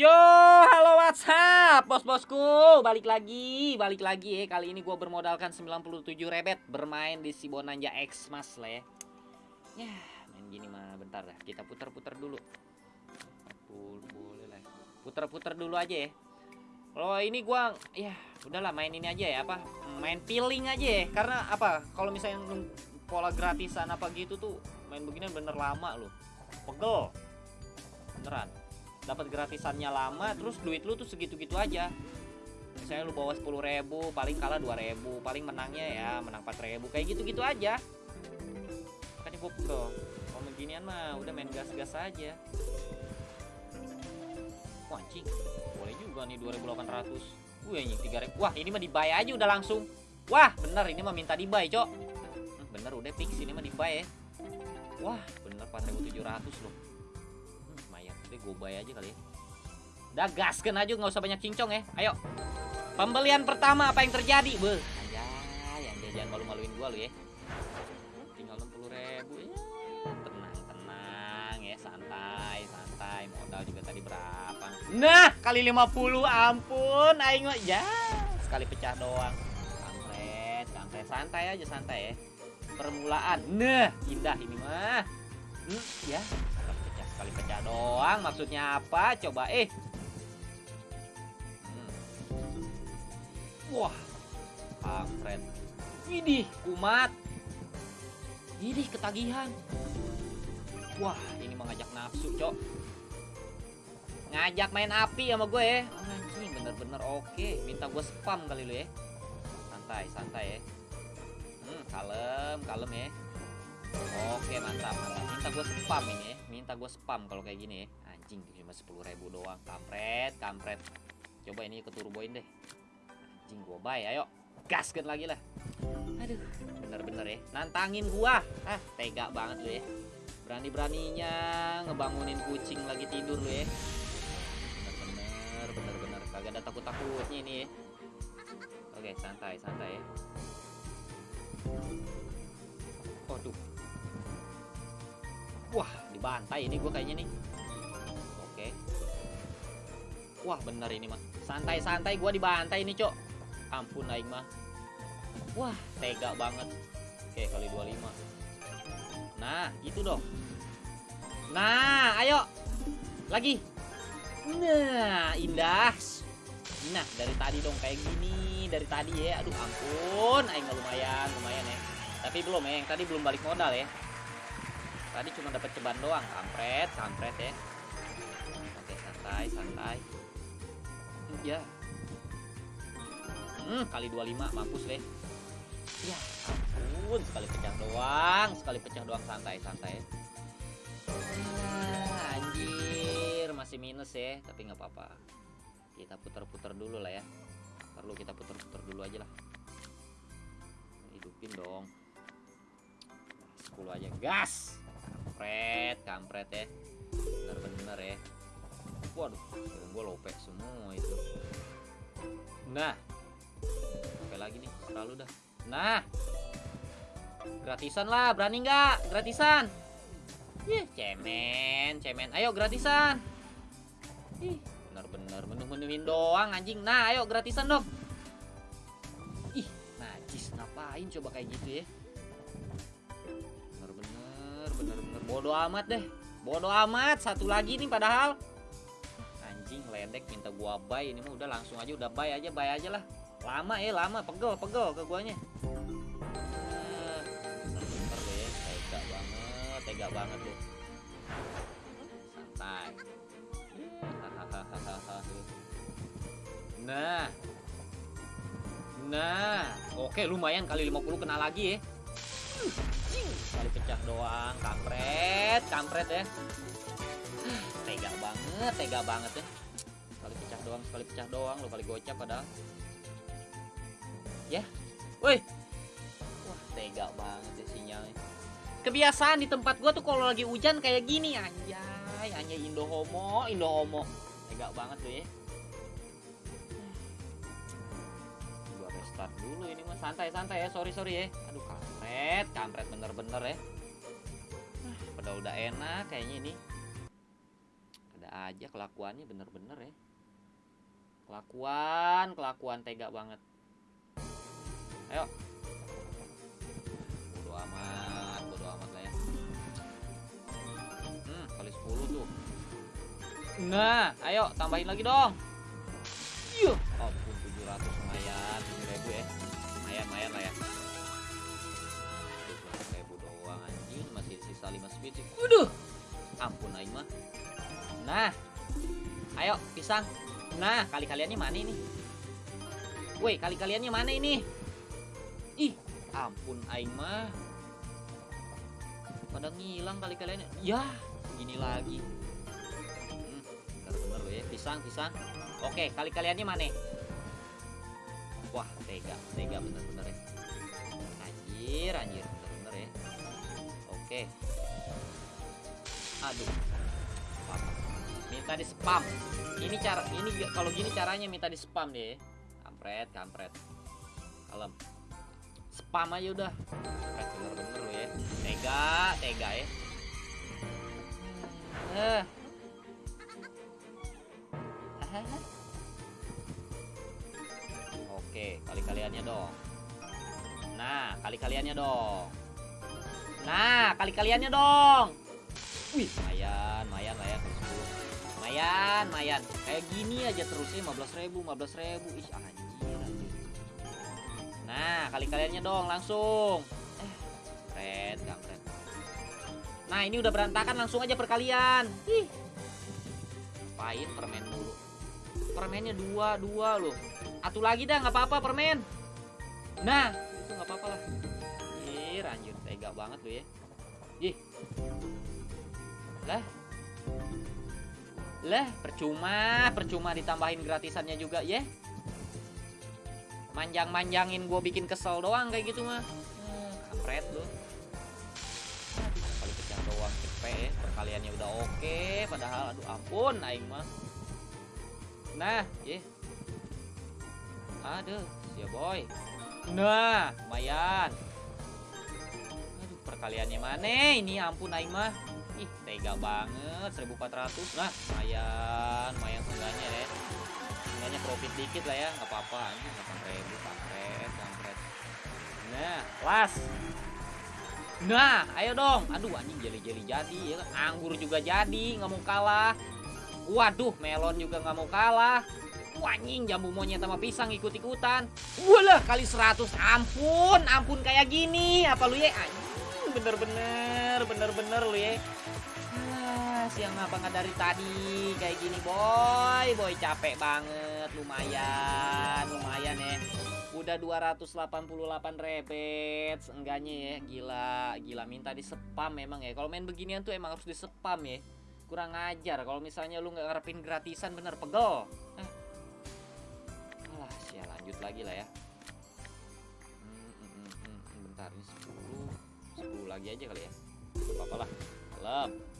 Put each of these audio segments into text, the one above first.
Yo, halo WhatsApp, bos-bosku. Balik lagi, balik lagi ya. Kali ini gue bermodalkan 97 rebet bermain di si Bonanja X Mas lah ya. Main gini mah bentar dah. Kita putar-putar dulu. Boleh lah. Putar-putar dulu aja ya. Kalau ini gua ya udahlah main ini aja ya apa? Main peeling aja ya. Karena apa? Kalau misalnya pola gratisan apa gitu tuh main begini bener lama loh. Pegel. Beneran dapat gratisannya lama terus duit lu tuh segitu-gitu aja. Misalnya lu bawa 10 ribu paling kalah 2 ribu paling menangnya ya menang 4 ribu kayak gitu-gitu aja. Kan gue pro kalau beginian mah udah main gas-gas aja. Wah boleh juga nih 2800 Wih anjing 3 ribu. Wah ini mah dibuy aja udah langsung. Wah bener ini mah minta dibuy cok. Bener udah fix ini mah dibuy ya. Wah bener 4700 loh bayar aja kali ya. Udah gaskan aja nggak usah banyak cincong ya. Ayo. Pembelian pertama apa yang terjadi? Be. Aja, yang jangan malu-maluin gua lu ya. Tinggal 60 ribu ya. Tenang, tenang ya, santai, santai. Modal juga tadi berapa? Nah, kali 50 ampun aing mah ya. Sekali pecah doang. Kampret, kampret santai aja santai ya. Permulaan. Nah, indah ini mah. Hmm, ya, Sekali pecah doang, maksudnya apa? Coba eh. Hmm. Wah, kampret. Widih, kumat. Widih, ketagihan. Wah, ini mengajak nafsu, cok. Ngajak main api sama gue ya. Anjing, bener-bener oke. Minta gue spam kali lu ya. Santai, santai ya. Hmm, kalem, kalem ya. Oke mantap mantap. Minta gue spam ini ya. Minta gue spam kalau kayak gini ya. Anjing cuma sepuluh ribu doang. Kampret kampret. Coba ini ke turboin deh. Anjing gue bay ayo. Gaskan lagi lah. Aduh bener-bener ya. Nantangin gua. Ah tega banget lu ya. Berani-beraninya ngebangunin kucing lagi tidur lu ya. Bener-bener bener-bener. Kagak ada takut-takutnya ini ya. Oke santai santai ya. Waduh Wah, dibantai ini gue kayaknya nih. Oke. Wah, bener ini mah. Santai-santai gue dibantai ini, Cok. Ampun aing mah. Wah, tega banget. Oke, kali 25. Nah, itu dong. Nah, ayo. Lagi. Nah, indah. Nah, dari tadi dong kayak gini, dari tadi ya. Aduh, ampun, aing lumayan, lumayan ya. Tapi belum ya, yang tadi belum balik modal ya. Tadi cuma dapat ceban doang, kampret, kampret ya. Oke, santai, santai. Ya. Hmm, kali 25 mampus deh. Ya, ampun, sekali pecah doang, sekali pecah doang santai, santai. Ah, anjir, masih minus ya, tapi nggak apa-apa. Kita putar-putar dulu lah ya. Perlu kita putar-putar dulu aja lah. Hidupin dong. 10 aja, gas kampret kampret ya. Bener-bener ya. Waduh gue lopek semua itu. Nah oke lagi nih? Terlalu dah. Nah gratisan lah. Berani nggak? Gratisan. Ih, cemen cemen. Ayo gratisan. Ih bener-bener menu-menuin doang anjing. Nah ayo gratisan dong. Ih najis. Ngapain coba kayak gitu ya bodoh amat deh. Bodoh amat satu lagi nih padahal. Anjing ledek minta gua buy ini mah udah langsung aja udah buy aja buy aja lah. Lama ya lama. Pegel pegel ke guanya. Deh tega banget tega banget deh. Santai. Nah. Nah. Oke lumayan kali 50 kena lagi ya Kali pecah doang, kampret, kampret ya. Tega banget, tega banget ya. Kali pecah doang, sekali pecah doang, lo kali gocap padahal. Ya. Woi. Wah, tega banget ya sinyalnya. Kebiasaan di tempat gua tuh kalau lagi hujan kayak gini anjay, hanya Indo homo, Indo homo. Tega banget tuh ya. Start dulu ini mah santai-santai ya. Sorry sorry ya. Aduh kampret kampret bener-bener ya. Ah, pada udah enak kayaknya ini. Ada aja kelakuannya bener-bener ya. Kelakuan kelakuan tega banget. Ayo. Bodo amat bodo amat lah ya. Hmm kali 10 tuh. Nah ayo tambahin lagi dong pisang. Nah kali kaliannya mana ini? Woi kali kaliannya mana ini? Ih ampun aing mah. Pada ngilang kali kaliannya ya gini lagi. Hmm, lo ya pisang pisang. Oke kali kaliannya mana? Wah tega tega bener-bener ya. Anjir anjir bener-bener ya. Oke. Aduh. Minta di spam ini cara ini kalau gini caranya minta di spam deh. Kampret kampret. Kalem. Spam aja udah. Bener-bener ya. Tega tega ya. Eh. Oke kali kaliannya dong. Nah kali kaliannya dong. Nah kali kaliannya dong. Wih lumayan 10 lumayan lumayan kayak gini aja terusnya 15 ribu 15 ribu. Ih anjir anjir. Nah kali kaliannya dong langsung. Eh kampret nah ini udah berantakan langsung aja perkalian. Ih. Ngapain permen dulu. Permennya dua dua loh. Atu lagi dah nggak apa-apa permen. Nah itu nggak apa-apa lah. Anjir anjir tega banget lo ya. Ih. Lah lah percuma percuma ditambahin gratisannya juga ya. Manjang-manjangin gue bikin kesel doang kayak gitu mah. Kampret Aduh, kali pecah doang cepet. Ya perkaliannya udah oke padahal aduh ampun aing mah. Nah ya aduh ya boy. Nah lumayan. Aduh perkaliannya mana? Ini ampun aing mah tega banget 1400 nah lumayan lumayan seenggaknya ya. Seenggaknya profit dikit lah ya nggak apa-apa. Anjing 8000 kampret kampret nah las. Nah ayo dong. Aduh anjing jeli-jeli jadi ya kan? Anggur juga jadi nggak mau kalah. Waduh melon juga nggak mau kalah. Anjing jambu monyet sama pisang ikut-ikutan. Walah kali 100 ampun ampun kayak gini. Apa lu ya? Anjing bener-bener bener-bener lu ya Siang apa nggak dari tadi? Kayak gini boy. Boy capek banget. Lumayan lumayan ya. Udah 288 rebet. Enggaknya ya gila. Gila minta di spam memang ya. Kalau main beginian tuh emang harus di spam ya. Kurang ajar. Kalau misalnya lu nggak ngarepin gratisan bener pegel. Eh. alah sia lanjut lagi lah ya. Hmm, hmm, hmm, hmm, bentar ini 10 10 lagi aja kali ya. Apa apa lah. Kalem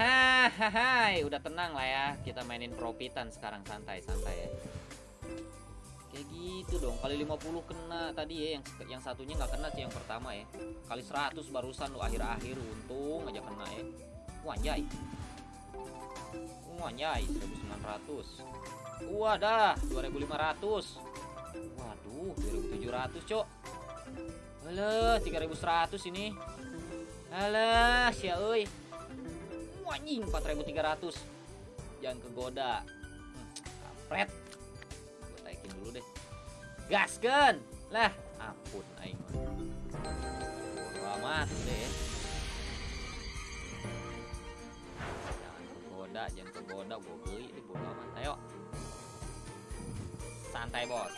Hahaha, udah tenang lah ya. Kita mainin profitan sekarang santai-santai ya. Kayak gitu dong. Kali 50 kena tadi ya yang yang satunya nggak kena sih yang pertama ya. Kali 100 barusan lo akhir-akhir untung aja kena ya. Wanjay. Wanjay 1900. Wadah, 2500. Waduh, 2700, Cok. Alah, 3100 ini. Alah, sia euy anjing 4300 jangan kegoda. Kampret. Gue taikin dulu deh. Gasken lah ampun aing amat deh jangan kegoda jangan kegoda. Gue beli deh bodo amat. Ayo. Santai bos.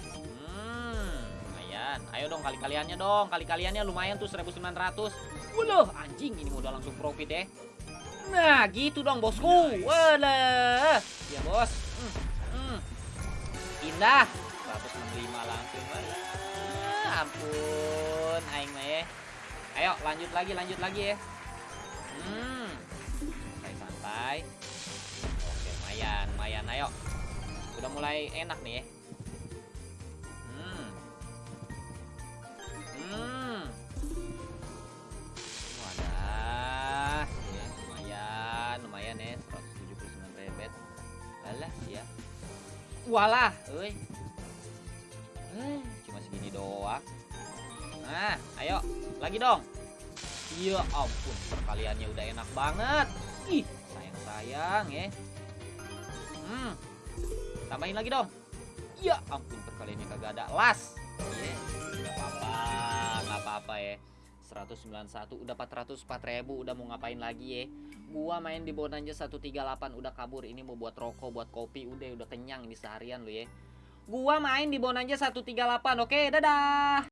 Hmm lumayan. Ayo dong kali kaliannya dong. Kali kaliannya lumayan tuh 1900 Waduh, anjing ini udah langsung profit deh. Nah, gitu dong bosku. Walah. Ya, Bos. Hmm, hmm. Indah. 165 langsung. Walah, ampun, aing ya. Ayo, lanjut lagi, lanjut lagi ya. Hmm. Santai-santai. Oke, lumayan, lumayan. Ayo. Udah mulai enak nih ya. Walah euy eh cuma segini doang. Nah ayo lagi dong. Iya ampun perkaliannya udah enak banget. Ih sayang sayang ya. Hmm tambahin lagi dong. Iya ampun perkaliannya kagak ada las. Iya nggak apa-apa nggak apa-apa ya 191 udah 404 ribu udah mau ngapain lagi ya gua main di Bonanza 138 udah kabur ini mau buat rokok buat kopi udah udah kenyang ini seharian lu ya gua main di Bonanza 138 oke dadah